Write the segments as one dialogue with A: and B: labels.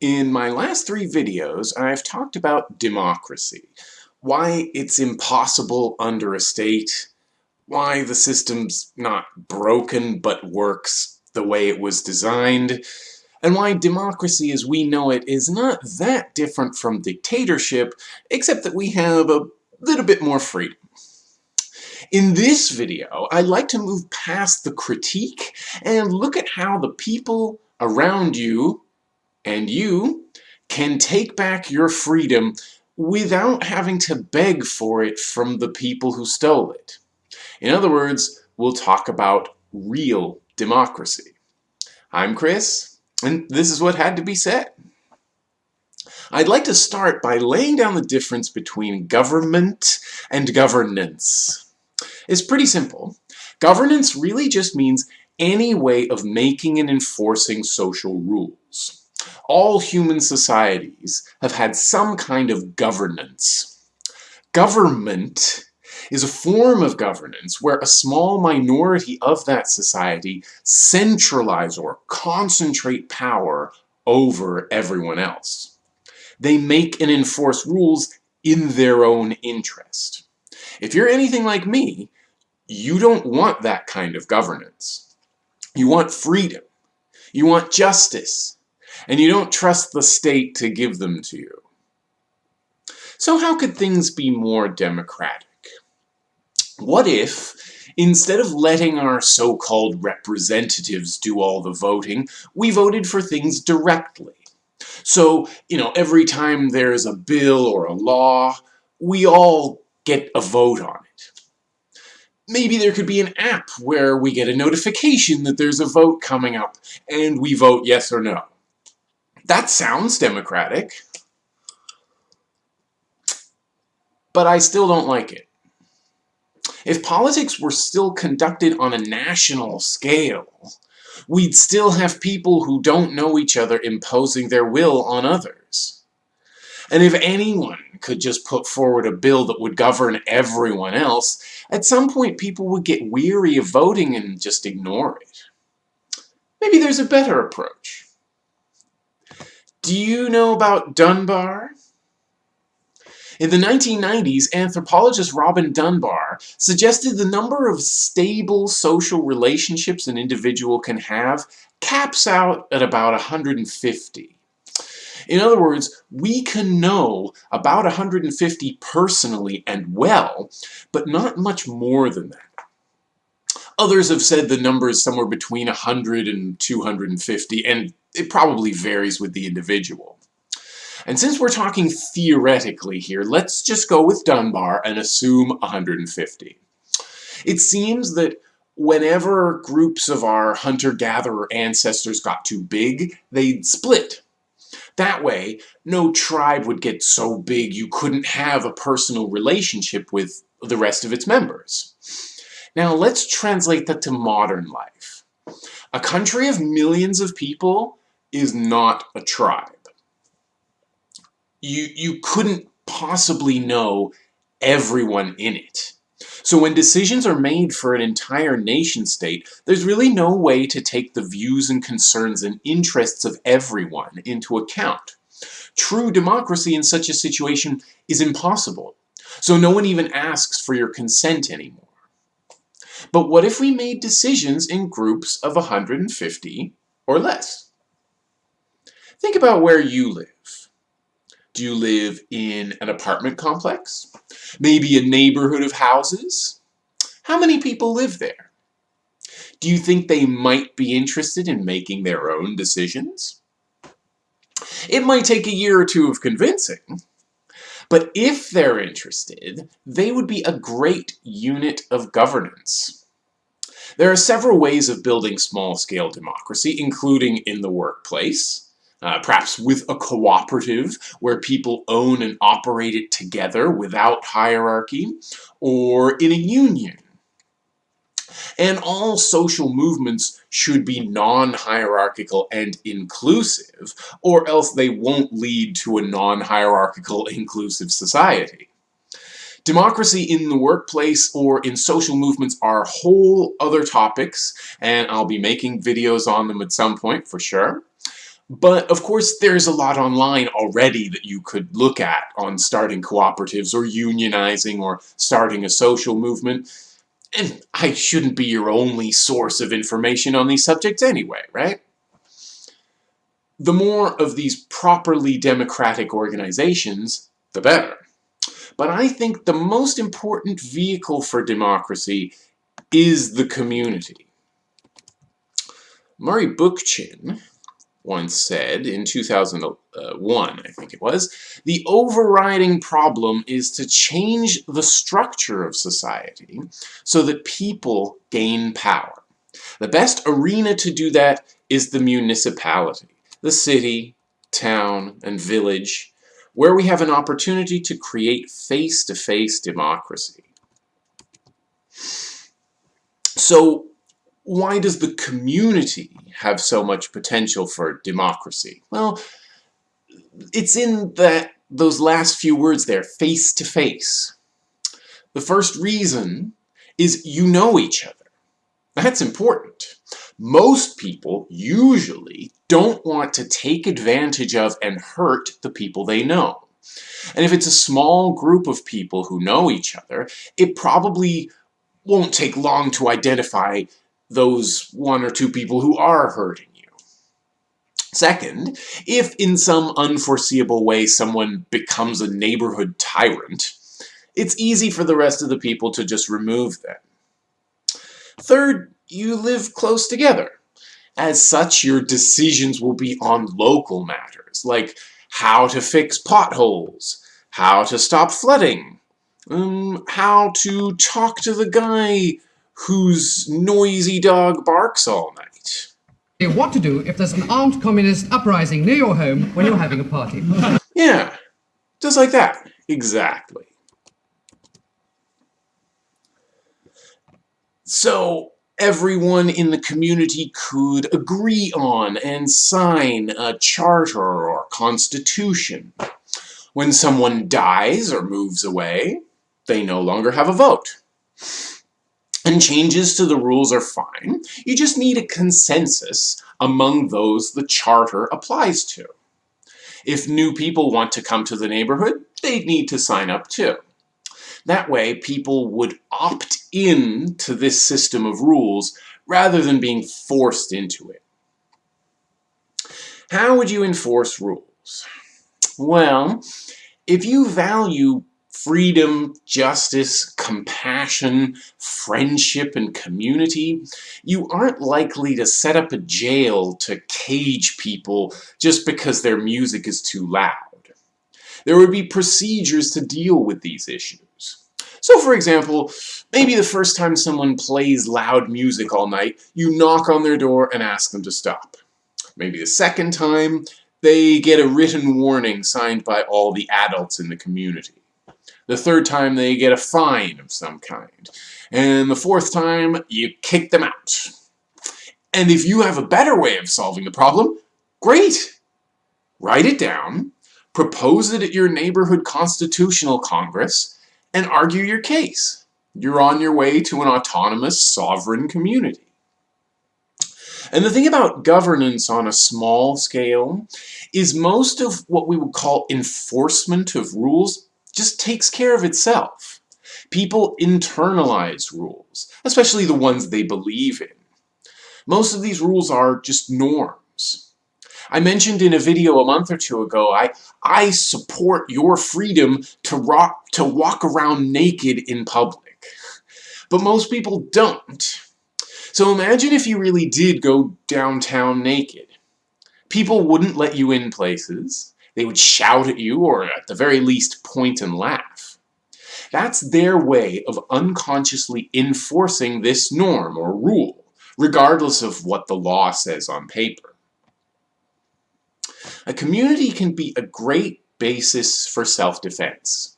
A: In my last three videos, I've talked about democracy, why it's impossible under a state, why the system's not broken but works the way it was designed, and why democracy as we know it is not that different from dictatorship, except that we have a little bit more freedom. In this video, I'd like to move past the critique and look at how the people around you and you can take back your freedom without having to beg for it from the people who stole it. In other words, we'll talk about real democracy. I'm Chris, and this is what had to be said. I'd like to start by laying down the difference between government and governance. It's pretty simple. Governance really just means any way of making and enforcing social rules all human societies have had some kind of governance. Government is a form of governance where a small minority of that society centralize or concentrate power over everyone else. They make and enforce rules in their own interest. If you're anything like me, you don't want that kind of governance. You want freedom. You want justice and you don't trust the state to give them to you. So how could things be more democratic? What if, instead of letting our so-called representatives do all the voting, we voted for things directly? So, you know, every time there's a bill or a law, we all get a vote on it. Maybe there could be an app where we get a notification that there's a vote coming up, and we vote yes or no. That sounds democratic. But I still don't like it. If politics were still conducted on a national scale, we'd still have people who don't know each other imposing their will on others. And if anyone could just put forward a bill that would govern everyone else, at some point people would get weary of voting and just ignore it. Maybe there's a better approach. Do you know about Dunbar? In the 1990s, anthropologist Robin Dunbar suggested the number of stable social relationships an individual can have caps out at about 150. In other words, we can know about 150 personally and well, but not much more than that. Others have said the number is somewhere between 100 and 250, and it probably varies with the individual. And since we're talking theoretically here, let's just go with Dunbar and assume 150. It seems that whenever groups of our hunter-gatherer ancestors got too big, they'd split. That way, no tribe would get so big you couldn't have a personal relationship with the rest of its members. Now let's translate that to modern life. A country of millions of people is not a tribe. You, you couldn't possibly know everyone in it. So when decisions are made for an entire nation state, there's really no way to take the views and concerns and interests of everyone into account. True democracy in such a situation is impossible. So no one even asks for your consent anymore. But what if we made decisions in groups of 150 or less? Think about where you live. Do you live in an apartment complex? Maybe a neighborhood of houses? How many people live there? Do you think they might be interested in making their own decisions? It might take a year or two of convincing, but if they're interested, they would be a great unit of governance. There are several ways of building small-scale democracy, including in the workplace, uh, perhaps with a cooperative where people own and operate it together without hierarchy, or in a union. And all social movements should be non-hierarchical and inclusive, or else they won't lead to a non-hierarchical inclusive society. Democracy in the workplace or in social movements are whole other topics, and I'll be making videos on them at some point for sure. But of course, there's a lot online already that you could look at on starting cooperatives or unionizing or starting a social movement. And I shouldn't be your only source of information on these subjects anyway, right? The more of these properly democratic organizations, the better. But I think the most important vehicle for democracy is the community. Murray Bookchin once said in 2001, uh, I think it was, the overriding problem is to change the structure of society so that people gain power. The best arena to do that is the municipality, the city, town, and village, where we have an opportunity to create face-to-face -face democracy. So why does the community have so much potential for democracy? Well, it's in that those last few words there, face to face. The first reason is you know each other. That's important. Most people usually don't want to take advantage of and hurt the people they know. And if it's a small group of people who know each other, it probably won't take long to identify those one or two people who are hurting you. Second, if in some unforeseeable way someone becomes a neighborhood tyrant, it's easy for the rest of the people to just remove them. Third, you live close together. As such, your decisions will be on local matters, like how to fix potholes, how to stop flooding, um, how to talk to the guy whose noisy dog barks all night.
B: What to do if there's an armed communist uprising near your home when you're having a party.
A: yeah, just like that. Exactly. So, everyone in the community could agree on and sign a charter or constitution. When someone dies or moves away, they no longer have a vote. And changes to the rules are fine. You just need a consensus among those the charter applies to. If new people want to come to the neighborhood, they'd need to sign up too. That way, people would opt in to this system of rules rather than being forced into it. How would you enforce rules? Well, if you value freedom, justice, compassion, friendship, and community, you aren't likely to set up a jail to cage people just because their music is too loud. There would be procedures to deal with these issues. So for example, maybe the first time someone plays loud music all night, you knock on their door and ask them to stop. Maybe the second time, they get a written warning signed by all the adults in the community. The third time they get a fine of some kind. And the fourth time, you kick them out. And if you have a better way of solving the problem, great! Write it down, propose it at your neighborhood constitutional congress, and argue your case. You're on your way to an autonomous, sovereign community. And the thing about governance on a small scale is most of what we would call enforcement of rules just takes care of itself. People internalize rules, especially the ones they believe in. Most of these rules are just norms. I mentioned in a video a month or two ago, I, I support your freedom to, rock, to walk around naked in public. But most people don't. So imagine if you really did go downtown naked. People wouldn't let you in places. They would shout at you or at the very least point and laugh. That's their way of unconsciously enforcing this norm or rule, regardless of what the law says on paper. A community can be a great basis for self-defense.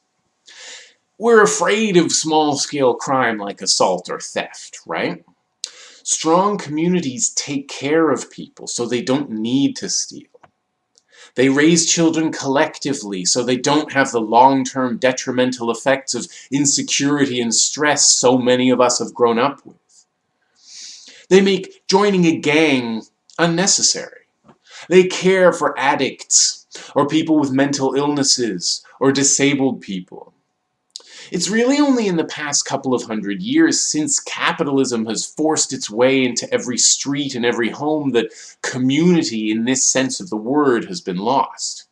A: We're afraid of small-scale crime like assault or theft, right? Strong communities take care of people so they don't need to steal. They raise children collectively so they don't have the long-term detrimental effects of insecurity and stress so many of us have grown up with. They make joining a gang unnecessary. They care for addicts, or people with mental illnesses, or disabled people. It's really only in the past couple of hundred years since capitalism has forced its way into every street and every home that community in this sense of the word has been lost.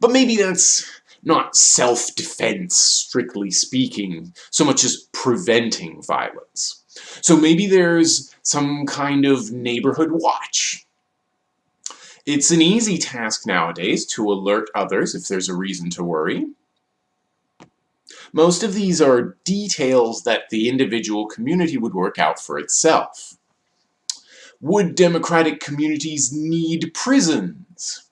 A: But maybe that's not self-defense, strictly speaking, so much as preventing violence. So maybe there's some kind of neighborhood watch. It's an easy task nowadays to alert others if there's a reason to worry. Most of these are details that the individual community would work out for itself. Would democratic communities need prisons?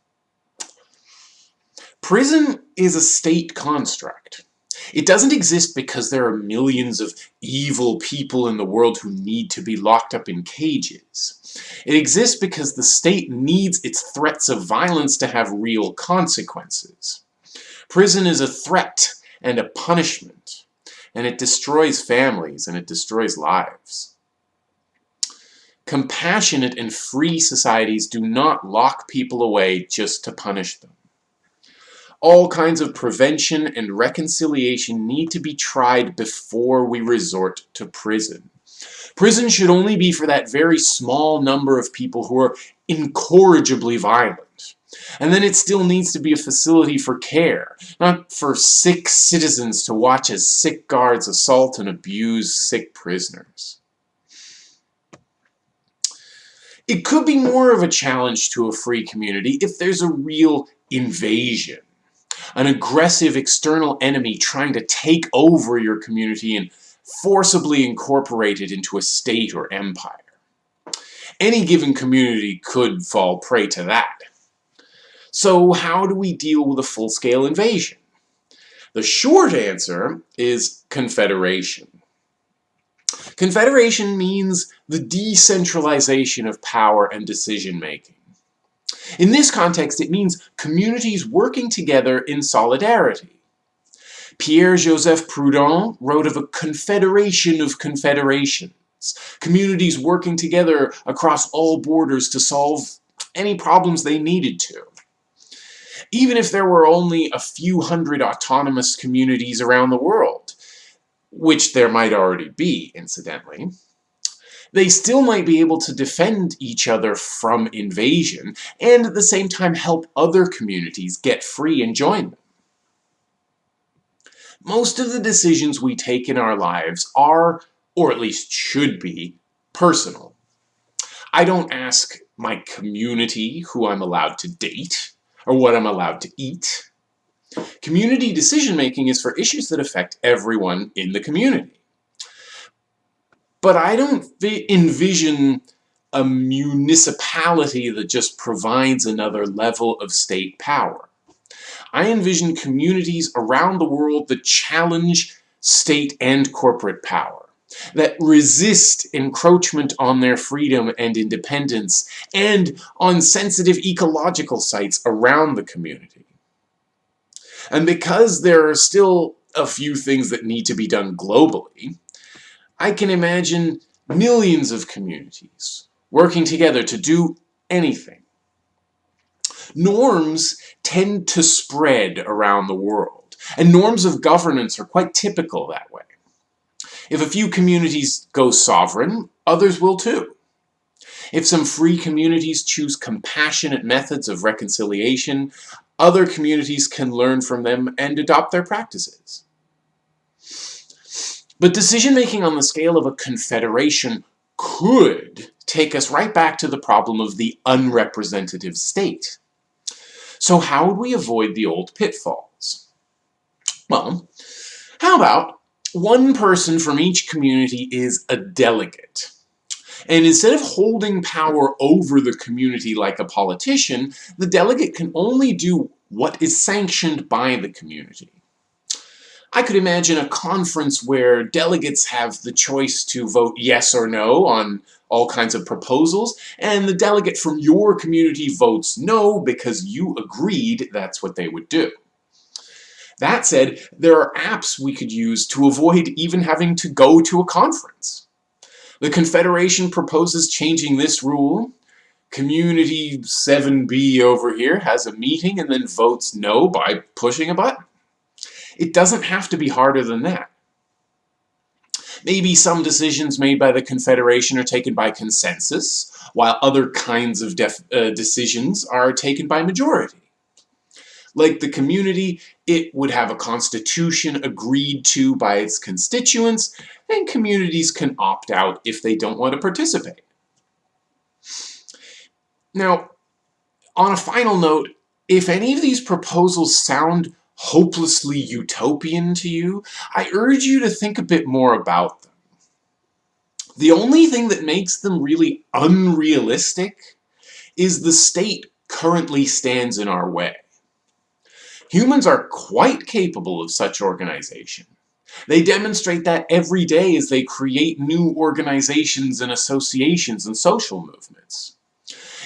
A: Prison is a state construct. It doesn't exist because there are millions of evil people in the world who need to be locked up in cages. It exists because the state needs its threats of violence to have real consequences. Prison is a threat and a punishment, and it destroys families and it destroys lives. Compassionate and free societies do not lock people away just to punish them. All kinds of prevention and reconciliation need to be tried before we resort to prison. Prison should only be for that very small number of people who are incorrigibly violent. And then it still needs to be a facility for care, not for sick citizens to watch as sick guards assault and abuse sick prisoners. It could be more of a challenge to a free community if there's a real invasion an aggressive external enemy trying to take over your community and forcibly incorporate it into a state or empire. Any given community could fall prey to that. So how do we deal with a full-scale invasion? The short answer is confederation. Confederation means the decentralization of power and decision-making. In this context, it means communities working together in solidarity. Pierre-Joseph Proudhon wrote of a confederation of confederations, communities working together across all borders to solve any problems they needed to. Even if there were only a few hundred autonomous communities around the world, which there might already be, incidentally, they still might be able to defend each other from invasion and at the same time help other communities get free and join them. Most of the decisions we take in our lives are, or at least should be, personal. I don't ask my community who I'm allowed to date, or what I'm allowed to eat. Community decision-making is for issues that affect everyone in the community. But I don't envision a municipality that just provides another level of state power. I envision communities around the world that challenge state and corporate power, that resist encroachment on their freedom and independence, and on sensitive ecological sites around the community. And because there are still a few things that need to be done globally, I can imagine millions of communities working together to do anything. Norms tend to spread around the world, and norms of governance are quite typical that way. If a few communities go sovereign, others will too. If some free communities choose compassionate methods of reconciliation, other communities can learn from them and adopt their practices. But decision-making on the scale of a confederation could take us right back to the problem of the unrepresentative state. So how would we avoid the old pitfalls? Well, how about one person from each community is a delegate. And instead of holding power over the community like a politician, the delegate can only do what is sanctioned by the community. I could imagine a conference where delegates have the choice to vote yes or no on all kinds of proposals, and the delegate from your community votes no because you agreed that's what they would do. That said, there are apps we could use to avoid even having to go to a conference. The Confederation proposes changing this rule. community 7B over here has a meeting and then votes no by pushing a button. It doesn't have to be harder than that. Maybe some decisions made by the Confederation are taken by consensus, while other kinds of uh, decisions are taken by majority. Like the community, it would have a constitution agreed to by its constituents, and communities can opt out if they don't want to participate. Now, on a final note, if any of these proposals sound hopelessly utopian to you, I urge you to think a bit more about them. The only thing that makes them really unrealistic is the state currently stands in our way. Humans are quite capable of such organization. They demonstrate that every day as they create new organizations and associations and social movements.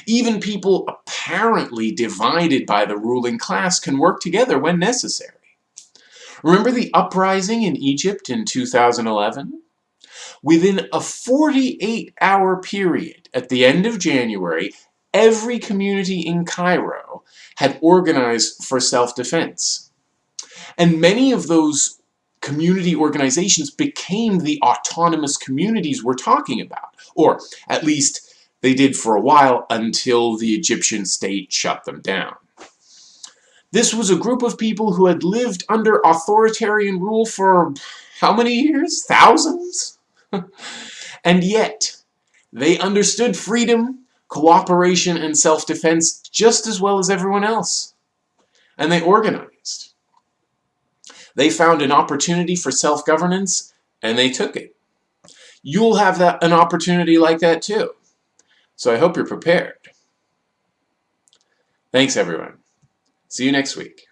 A: Even people apparently divided by the ruling class can work together when necessary. Remember the uprising in Egypt in 2011? Within a 48-hour period at the end of January, every community in Cairo had organized for self-defense. And many of those community organizations became the autonomous communities we're talking about, or at least they did for a while until the Egyptian state shut them down. This was a group of people who had lived under authoritarian rule for how many years? Thousands? and yet, they understood freedom, cooperation, and self-defense just as well as everyone else. And they organized. They found an opportunity for self-governance, and they took it. You'll have that, an opportunity like that too. So I hope you're prepared. Thanks, everyone. See you next week.